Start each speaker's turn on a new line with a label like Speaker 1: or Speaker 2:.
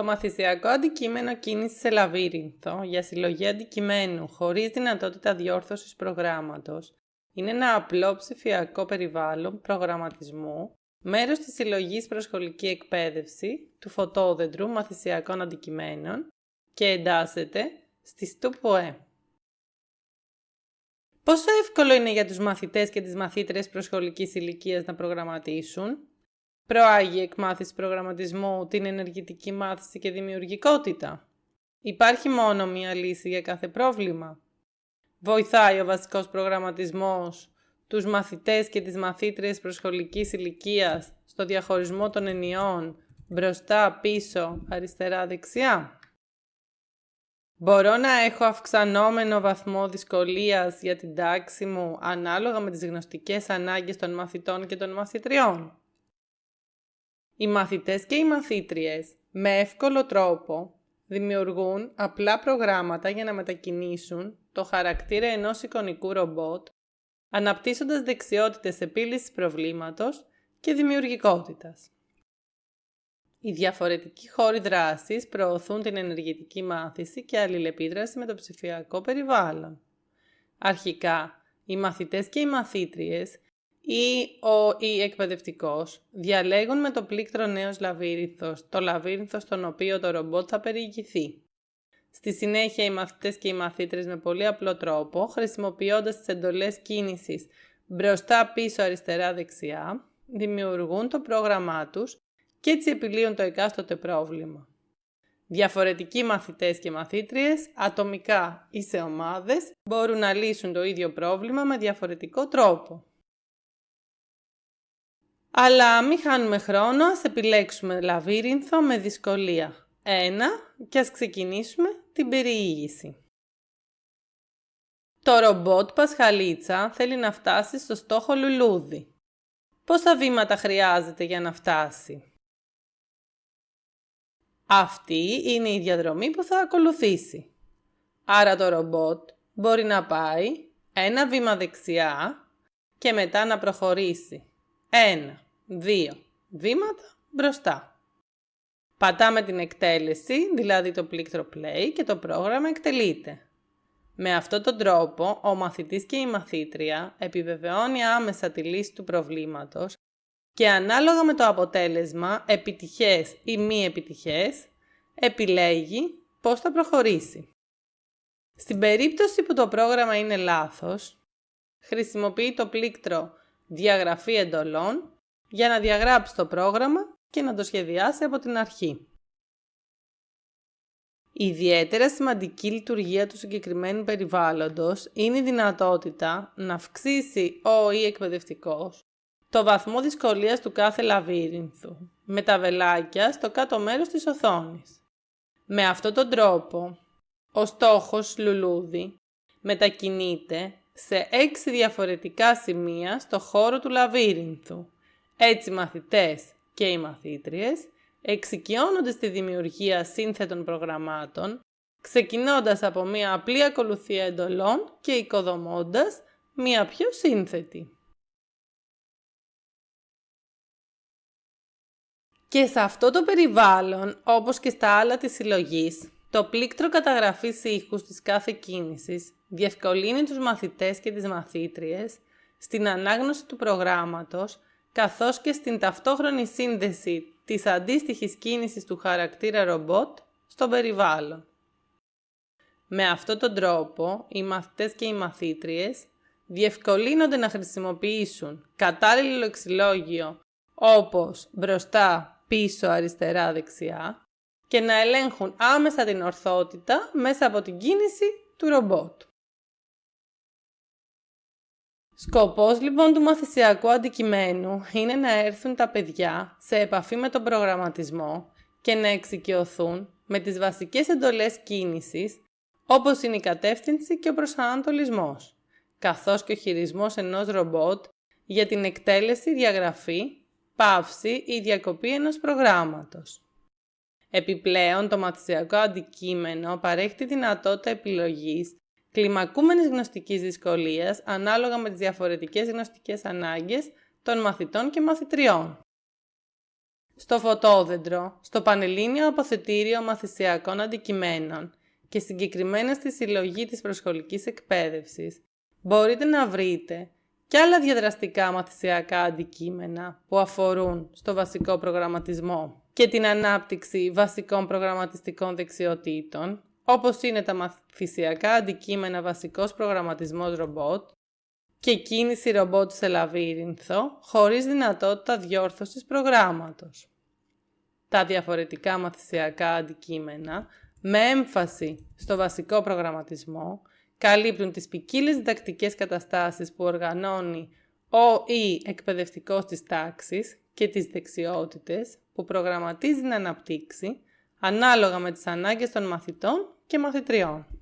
Speaker 1: Το μαθησιακό αντικείμενο κίνηση σε λαβύρινθο για συλλογή αντικειμένου χωρίς δυνατότητα διόρθωσης προγράμματος είναι ένα απλό ψηφιακό περιβάλλον προγραμματισμού, μέρος της συλλογής προσχολική εκπαίδευση του φωτόδεντρου μαθησιακών αντικειμένων και εντάσσεται στη ΣΤΟΠΟΕ. Πόσο εύκολο είναι για τους μαθητές και τις μαθήτρες προσχολικής ηλικίας να προγραμματίσουν; Προάγει η εκμάθηση προγραμματισμού την ενεργητική μάθηση και δημιουργικότητα. Υπάρχει μόνο μία λύση για κάθε πρόβλημα. Βοηθάει ο βασικός προγραμματισμός τους μαθητές και τις μαθήτριες προσχολικής ηλικίας στο διαχωρισμό των ενιών μπροστά, πίσω, αριστερά, δεξιά. Μπορώ να έχω αυξανόμενο βαθμό δυσκολίας για την τάξη μου ανάλογα με τις γνωστικές ανάγκες των μαθητών και των μαθητριών. Οι μαθητές και οι μαθήτριες με εύκολο τρόπο δημιουργούν απλά προγράμματα για να μετακινήσουν το χαρακτήρα ενός εικονικού ρομπότ, αναπτύσσοντας δεξιότητες επίλυσης προβλήματος και δημιουργικότητας. Οι διαφορετικοί χώροι δράσης προωθούν την ενεργητική μάθηση και αλληλεπίδραση με το ψηφιακό περιβάλλον. Αρχικά, οι μαθητές και οι μαθήτριες ή ο ή εκπαιδευτικός διαλέγουν με το πλήκτρο νέος λαβύρινθος το λαβύρινθος στον οποίο το ρομπότ θα περιηγηθεί. Στη συνέχεια οι μαθητές και οι μαθήτρες με πολύ απλό τρόπο, χρησιμοποιώντας τις εντολές κίνησης μπροστά, πίσω, αριστερά, δεξιά, δημιουργούν το πρόγραμμά τους και έτσι επιλύουν το εκάστοτε πρόβλημα. Διαφορετικοί μαθητές και μαθήτριες, ατομικά ή σε ομάδες, μπορούν να λύσουν το ίδιο πρόβλημα με διαφορετικό τρόπο. Αλλά μην χάνουμε χρόνο, ας επιλέξουμε λαβύρινθο με δυσκολία. Ένα και ας ξεκινήσουμε την περιήγηση. Το ρομπότ Πασχαλίτσα θέλει να φτάσει στο στόχο λουλούδι. Πόσα βήματα χρειάζεται για να φτάσει; Αυτή είναι η διαδρομή που θα ακολουθήσει. Άρα το ρομπότ μπορεί να πάει ένα βήμα δεξιά και μετά να προχωρήσει ένα, δύο βήματα μπροστά. Πατάμε την εκτέλεση, δηλαδή το πλήκτρο play και το πρόγραμμα εκτελείται. Με αυτόν τον τρόπο, ο μαθητής και η μαθήτρια επιβεβαιώνει άμεσα τη λύση του προβλήματος και ανάλογα με το αποτέλεσμα, επιτυχές ή μη επιτυχές, επιλέγει πώς θα προχωρήσει. Στην περίπτωση που το πρόγραμμα είναι λάθος, χρησιμοποιεί το πλήκτρο «Διαγραφή εντολών» για να διαγράψει το πρόγραμμα και να το σχεδιάσει από την αρχή. Η ιδιαίτερα σημαντική λειτουργία του συγκεκριμένου περιβάλλοντος είναι η δυνατότητα να αυξήσει ο ή εκπαιδευτικός το βαθμό δυσκολίας του κάθε λαβύρινθου με τα βελάκια στο κάτω μέρος της οθόνης. Με αυτόν τον τρόπο, ο στόχος λουλούδι μετακινείται σε έξι διαφορετικά σημεία στο χώρο του λαβύρινθου. Έτσι μαθητές και οι μαθήτριες εξοικειώνονται στη δημιουργία σύνθετων προγραμμάτων, ξεκινώντας από μία απλή ακολουθία εντολών και οικοδομώντας μία πιο σύνθετη. Και σε αυτό το περιβάλλον, όπως και στα άλλα της συλλογής, το πλήκτρο καταγραφής ήχους της κάθε κίνησης διευκολύνει τους μαθητές και τις μαθήτριες στην ανάγνωση του προγράμματος καθώς και στην ταυτόχρονη σύνδεση της αντίστοιχης κίνησης του χαρακτήρα ρομπότ στο περιβάλλον. Με αυτόν τον τρόπο, οι μαθητές και οι μαθήτριες διευκολύνονται να χρησιμοποιήσουν κατάλληλο λεξιλόγιο όπως μπροστά, πίσω, αριστερά, δεξιά και να ελέγχουν άμεσα την ορθότητα μέσα από την κίνηση του ρομπότ. Σκοπός λοιπόν του μαθησιακού αντικειμένου είναι να έρθουν τα παιδιά σε επαφή με τον προγραμματισμό και να εξοικειωθούν με τις βασικές εντολές κίνησης όπως είναι η κατεύθυνση και ο προσανατολισμός, καθώς και ο χειρισμός ενός ρομπότ για την εκτέλεση, διαγραφή, πάυση ή διακοπή ενός προγράμματος. Επιπλέον, το μαθησιακό αντικείμενο παρέχει τη δυνατότητα επιλογής κλιμακούμενης γνωστικής δυσκολίας ανάλογα με τις διαφορετικές γνωστικές ανάγκες των μαθητών και μαθητριών. στο φωτόδεντρο, στο Πανελλήνιο Αποθετήριο Μαθησιακών Αντικειμένων και συγκεκριμένα στη συλλογή της προσχολικής εκπαίδευσης, μπορείτε να βρείτε και άλλα διαδραστικά μαθησιακά αντικείμενα που αφορούν στο βασικό προγραμματισμό και την ανάπτυξη βασικών προγραμματιστικών δεξιοτήτων, όπως είναι τα μαθησιακά αντικείμενα βασικός προγραμματισμός ρομπότ και κίνηση ρομπότ σε λαβύρινθο, χωρίς δυνατότητα διόρθωσης προγράμματος. Τα διαφορετικά μαθησιακά αντικείμενα, με έμφαση στο βασικό προγραμματισμό, καλύπτουν τις ποικίλες διδακτικές καταστάσεις που οργανώνει ο ή εκπαιδευτικός της τάξης και τις δεξιότητες που προγραμματίζει να αναπτύξει ανάλογα με τις ανάγκες των μαθητών και μαθητριών.